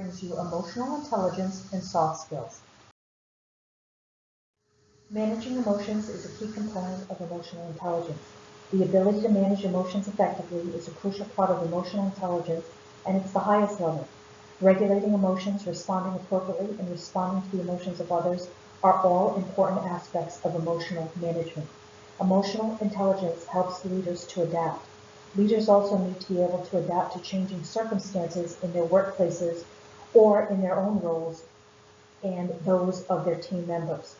brings you emotional intelligence and soft skills. Managing emotions is a key component of emotional intelligence. The ability to manage emotions effectively is a crucial part of emotional intelligence, and it's the highest level. Regulating emotions, responding appropriately, and responding to the emotions of others are all important aspects of emotional management. Emotional intelligence helps leaders to adapt. Leaders also need to be able to adapt to changing circumstances in their workplaces or in their own roles and those of their team members.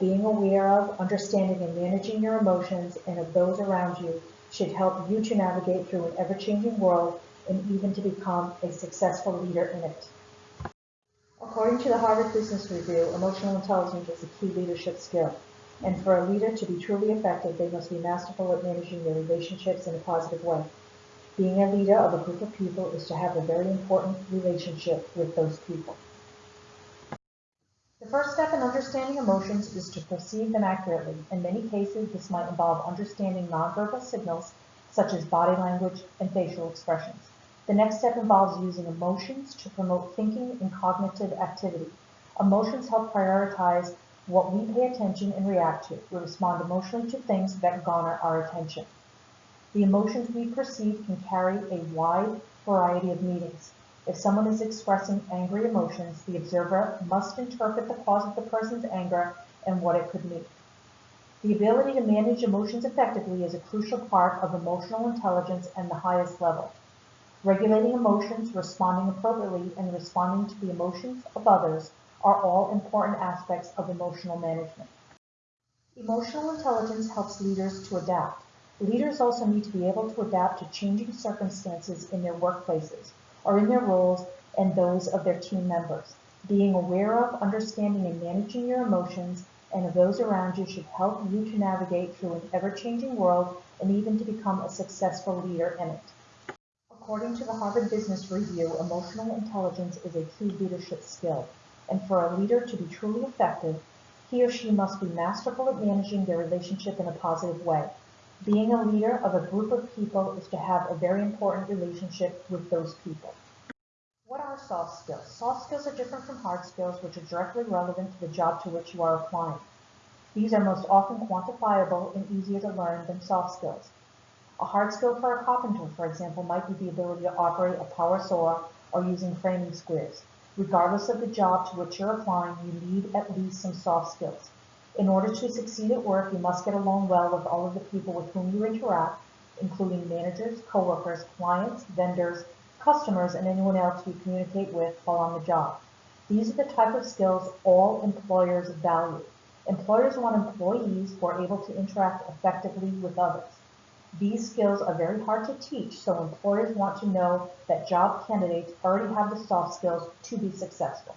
Being aware of, understanding, and managing your emotions and of those around you should help you to navigate through an ever-changing world and even to become a successful leader in it. According to the Harvard Business Review, emotional intelligence is a key leadership skill. And for a leader to be truly effective, they must be masterful at managing their relationships in a positive way. Being a leader of a group of people is to have a very important relationship with those people. The first step in understanding emotions is to perceive them accurately. In many cases, this might involve understanding nonverbal signals such as body language and facial expressions. The next step involves using emotions to promote thinking and cognitive activity. Emotions help prioritize what we pay attention and react to. We respond emotionally to things that garner our attention. The emotions we perceive can carry a wide variety of meanings. If someone is expressing angry emotions, the observer must interpret the cause of the person's anger and what it could mean. The ability to manage emotions effectively is a crucial part of emotional intelligence and the highest level. Regulating emotions, responding appropriately, and responding to the emotions of others are all important aspects of emotional management. Emotional intelligence helps leaders to adapt. Leaders also need to be able to adapt to changing circumstances in their workplaces or in their roles and those of their team members. Being aware of, understanding, and managing your emotions and of those around you should help you to navigate through an ever-changing world and even to become a successful leader in it. According to the Harvard Business Review, emotional intelligence is a key leadership skill, and for a leader to be truly effective, he or she must be masterful at managing their relationship in a positive way. Being a leader of a group of people is to have a very important relationship with those people. What are soft skills? Soft skills are different from hard skills, which are directly relevant to the job to which you are applying. These are most often quantifiable and easier to learn than soft skills. A hard skill for a carpenter, for example, might be the ability to operate a power saw or using framing squares. Regardless of the job to which you're applying, you need at least some soft skills. In order to succeed at work, you must get along well with all of the people with whom you interact, including managers, coworkers, clients, vendors, customers, and anyone else you communicate with while on the job. These are the type of skills all employers value. Employers want employees who are able to interact effectively with others. These skills are very hard to teach, so employers want to know that job candidates already have the soft skills to be successful.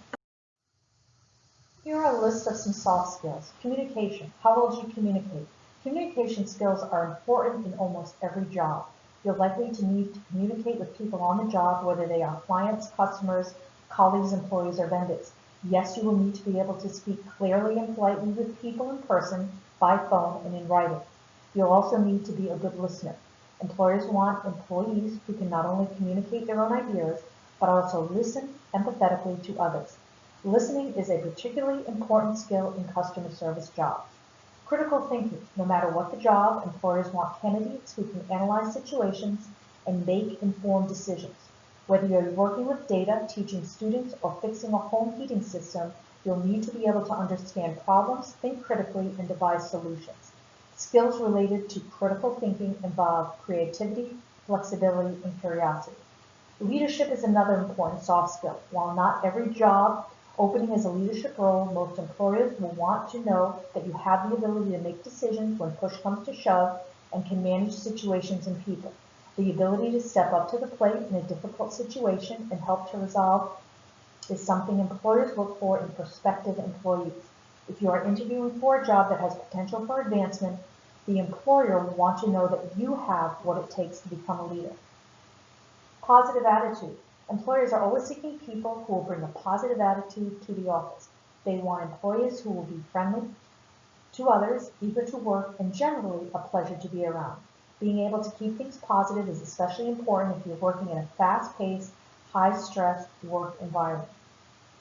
Here are a list of some soft skills. Communication. How well do you communicate? Communication skills are important in almost every job. You're likely to need to communicate with people on the job, whether they are clients, customers, colleagues, employees, or vendors. Yes, you will need to be able to speak clearly and politely with people in person, by phone, and in writing. You'll also need to be a good listener. Employers want employees who can not only communicate their own ideas, but also listen empathetically to others. Listening is a particularly important skill in customer service jobs. Critical thinking. No matter what the job, employers want candidates who can analyze situations and make informed decisions. Whether you're working with data, teaching students, or fixing a home heating system, you'll need to be able to understand problems, think critically, and devise solutions. Skills related to critical thinking involve creativity, flexibility, and curiosity. Leadership is another important soft skill. While not every job opening is a leadership role, most employers will want to know that you have the ability to make decisions when push comes to shove and can manage situations and people. The ability to step up to the plate in a difficult situation and help to resolve is something employers look for in prospective employees. If you are interviewing for a job that has potential for advancement, the employer will want to know that you have what it takes to become a leader. Positive attitude. Employers are always seeking people who will bring a positive attitude to the office. They want employees who will be friendly to others, eager to work, and generally a pleasure to be around. Being able to keep things positive is especially important if you're working in a fast-paced, high-stress work environment.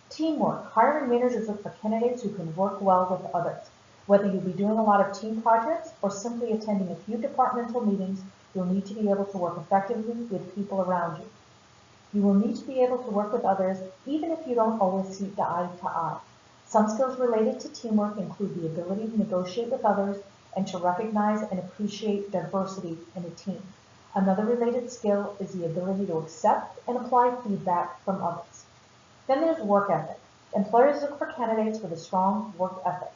Teamwork. Hiring managers look for candidates who can work well with others. Whether you'll be doing a lot of team projects or simply attending a few departmental meetings, you'll need to be able to work effectively with people around you. You will need to be able to work with others even if you don't always see eye to eye. Some skills related to teamwork include the ability to negotiate with others and to recognize and appreciate diversity in a team. Another related skill is the ability to accept and apply feedback from others. Then there's work ethic. Employers look for candidates with a strong work ethic.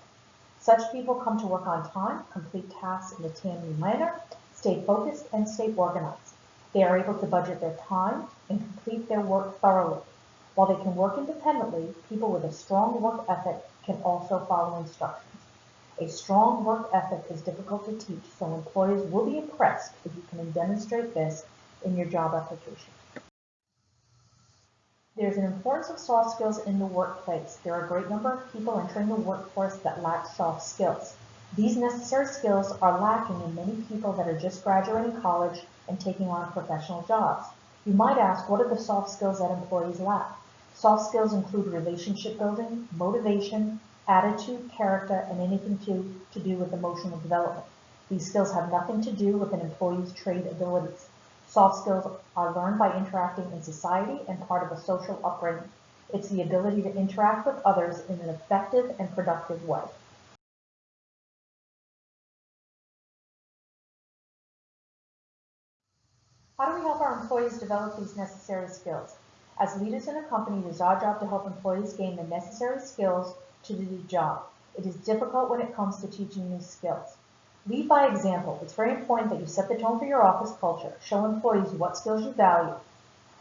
Such people come to work on time, complete tasks in a timely manner, stay focused, and stay organized. They are able to budget their time and complete their work thoroughly. While they can work independently, people with a strong work ethic can also follow instructions. A strong work ethic is difficult to teach, so employers will be impressed if you can demonstrate this in your job application. There's an importance of soft skills in the workplace. There are a great number of people entering the workforce that lack soft skills. These necessary skills are lacking in many people that are just graduating college and taking on professional jobs. You might ask, what are the soft skills that employees lack? Soft skills include relationship building, motivation, attitude, character, and anything to, to do with emotional development. These skills have nothing to do with an employee's trade abilities. Soft skills are learned by interacting in society and part of a social upbringing. It's the ability to interact with others in an effective and productive way. How do we help our employees develop these necessary skills? As leaders in a company, it is our job to help employees gain the necessary skills to do the job. It is difficult when it comes to teaching new skills. Lead by example. It's very important that you set the tone for your office culture. Show employees what skills you value.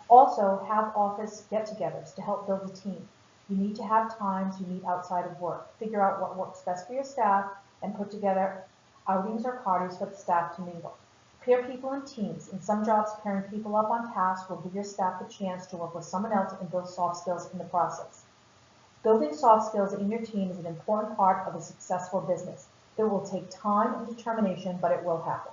Also, have office get-togethers to help build a team. You need to have times you meet outside of work. Figure out what works best for your staff and put together outings or parties for the staff to mingle. Pair people in teams. In some jobs, pairing people up on tasks will give your staff the chance to work with someone else and build soft skills in the process. Building soft skills in your team is an important part of a successful business. It will take time and determination, but it will happen.